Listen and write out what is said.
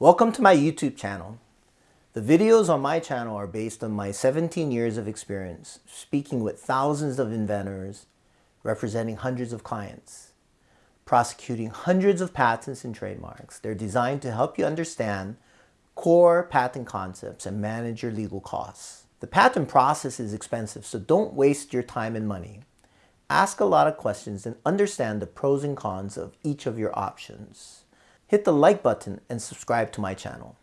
Welcome to my YouTube channel. The videos on my channel are based on my 17 years of experience speaking with thousands of inventors, representing hundreds of clients, prosecuting hundreds of patents and trademarks. They're designed to help you understand core patent concepts and manage your legal costs. The patent process is expensive, so don't waste your time and money. Ask a lot of questions and understand the pros and cons of each of your options hit the like button and subscribe to my channel.